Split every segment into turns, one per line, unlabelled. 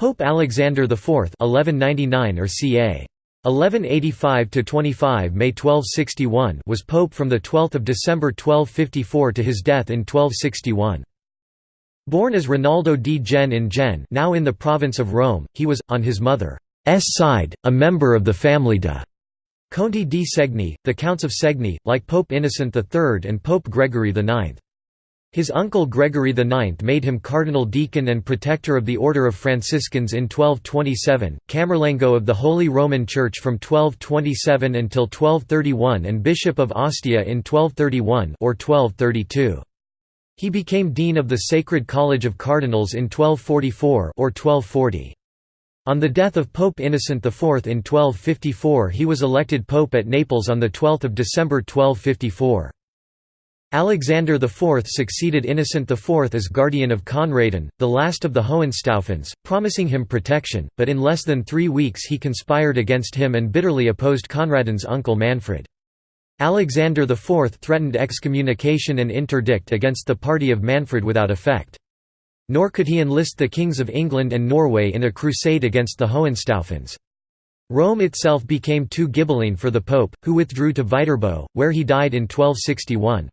Pope Alexander IV 1199 or ca. 1185–25 May 1261 was pope from 12 December 1254 to his death in 1261. Born as Rinaldo di Jenne in Jenne now in the province of Rome, he was, on his mother's side, a member of the family de' Conti di Segni, the Counts of Segni, like Pope Innocent III and Pope Gregory IX. His uncle Gregory IX made him cardinal deacon and protector of the Order of Franciscans in 1227, Camerlengo of the Holy Roman Church from 1227 until 1231 and Bishop of Ostia in 1231 or 1232. He became dean of the Sacred College of Cardinals in 1244 or 1240. On the death of Pope Innocent IV in 1254 he was elected pope at Naples on 12 December 1254. Alexander IV succeeded Innocent IV as guardian of Conradin, the last of the Hohenstaufens, promising him protection, but in less than three weeks he conspired against him and bitterly opposed Conradin's uncle Manfred. Alexander IV threatened excommunication and interdict against the party of Manfred without effect. Nor could he enlist the kings of England and Norway in a crusade against the Hohenstaufens. Rome itself became too Ghibelline for the pope, who withdrew to Viterbo, where he died in 1261.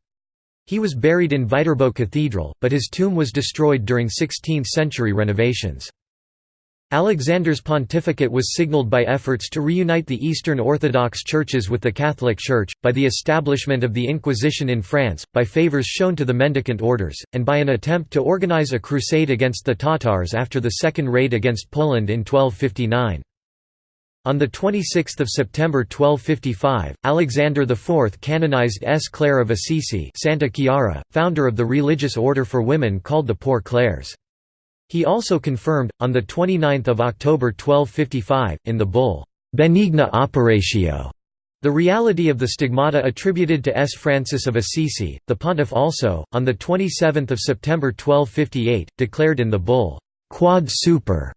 He was buried in Viterbo Cathedral, but his tomb was destroyed during 16th-century renovations. Alexander's pontificate was signaled by efforts to reunite the Eastern Orthodox churches with the Catholic Church, by the establishment of the Inquisition in France, by favors shown to the mendicant orders, and by an attempt to organize a crusade against the Tatars after the second raid against Poland in 1259. On 26 September 1255, Alexander IV canonized S. Clare of Assisi Santa Chiara, founder of the religious order for women called the Poor Clares. He also confirmed, on 29 October 1255, in the bull, Benigna Operatio, the reality of the stigmata attributed to S. Francis of Assisi. The pontiff also, on 27 September 1258, declared in the bull, Quod super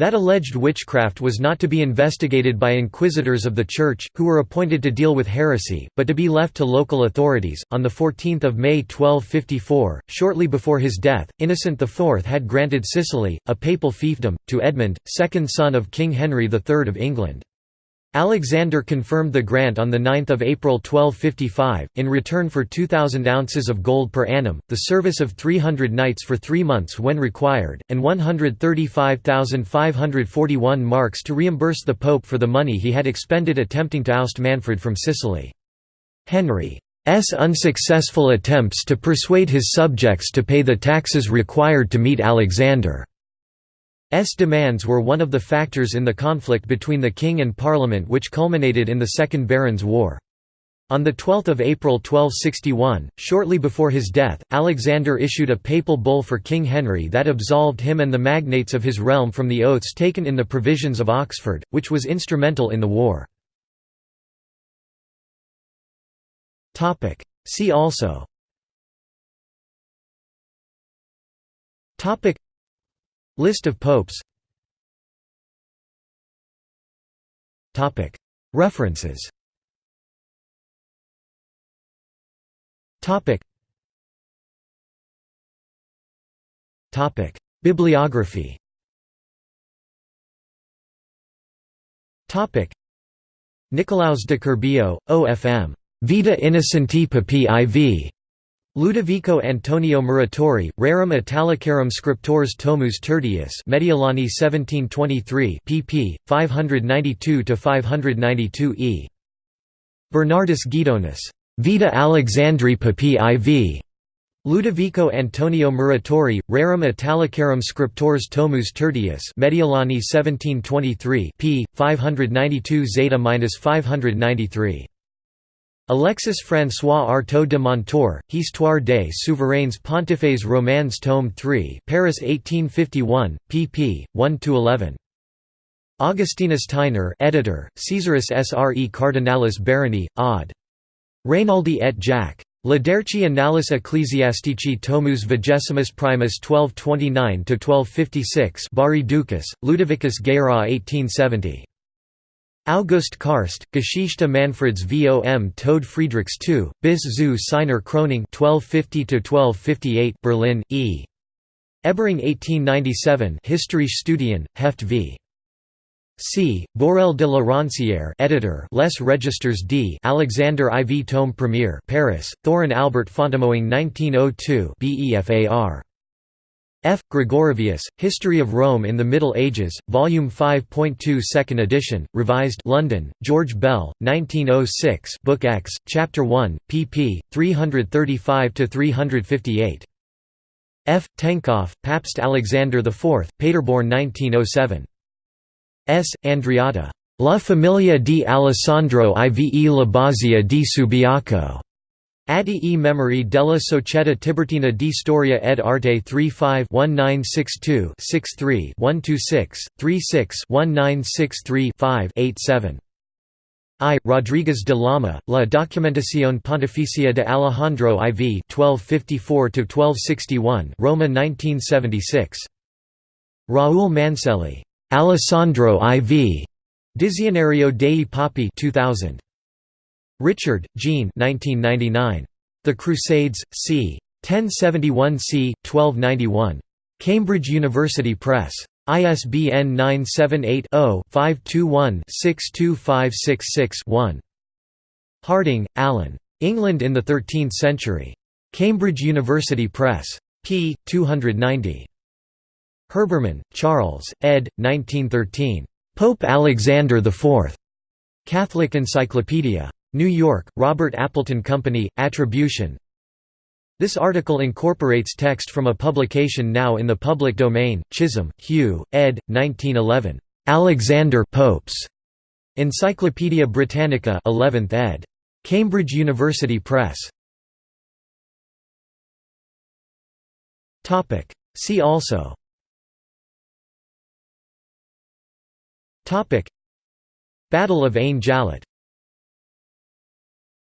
that alleged witchcraft was not to be investigated by inquisitors of the Church, who were appointed to deal with heresy, but to be left to local authorities. On the 14 May 1254, shortly before his death, Innocent IV had granted Sicily, a papal fiefdom, to Edmund, second son of King Henry III of England. Alexander confirmed the grant on 9 April 1255, in return for 2,000 ounces of gold per annum, the service of 300 knights for three months when required, and 135,541 marks to reimburse the pope for the money he had expended attempting to oust Manfred from Sicily. Henry's unsuccessful attempts to persuade his subjects to pay the taxes required to meet Alexander S demands were one of the factors in the conflict between the king and parliament which culminated in the Second Barons' War. On 12 April 1261, shortly before his death, Alexander issued a papal bull for King Henry that absolved him and the magnates of his realm from the oaths taken in the Provisions of Oxford, which was instrumental in the war. See also List of popes. References. Bibliography. Nicolaus de Curbio, O.F.M. Vita Innocenti Papi IV. Ludovico Antonio Muratori, Rerum Italicarum Scriptores Tomus Tertius Mediolani 1723 pp. 592–592 e. Bernardus Guidonis. Vita Alexandri Papi IV. Ludovico Antonio Muratori, Rerum Italicarum Scriptores Tomus Tertius Mediolani 1723 p. 592 zeta-593. Alexis François Artaud de Montour, Histoire des souverains pontifes romans tome 3 Paris 1851, pp. 1–11. Augustinus Theiner editor, Caesaris Sre Cardinalis Baroni, Od. Reynaldi et Jac. Liderci Annales Ecclesiastici Tomus Vigesimus Primus 1229–1256 Bari Ducas, Ludovicus Guérin 1870. August Karst, Geschichte Manfreds vom Tod Friedrichs II, bis zu seiner Krönung 1250 Berlin, E. Ebering 1897 Studien, Heft v. C. Bourel de la Roncière editor Les Registers d Alexander IV Tome Premier Paris, Thorin Albert Fontemoing 1902 BEFAR. F. Gregorovius, History of Rome in the Middle Ages, Volume 5.2 Second edition, revised London, George Bell, 1906 Book X, Chapter 1, pp. 335–358. F. Tenckhoff, Papst Alexander IV, Paderborn 1907. S. Andreatta. La Familia di Alessandro Ive Labbazia di Subiaco. Atti e Memory della Società Tiburtina di Storia ed Arte 35 1962 63 126 36 1963 5 87. I. Rodriguez de Lama, La Documentación Pontificia de Alejandro IV 1254–1261 Roma 1976. Raúl Manselli. Alessandro IV. Dizionario dei Papi 2000. Richard, Jean 1999. The Crusades, c. 1071 c. 1291. Cambridge University Press. ISBN 978-0-521-62566-1. Harding, Alan. England in the Thirteenth Century. Cambridge University Press. p. 290. Herbermann, Charles, ed. 1913. Pope Alexander IV. Catholic Encyclopedia. New York, Robert Appleton Company, Attribution. This article incorporates text from a publication now in the public domain, Chisholm, Hugh, ed. 1911. Alexander Popes. Encyclopædia Britannica 11th ed. Cambridge University Press. See also Battle of Ain Jalut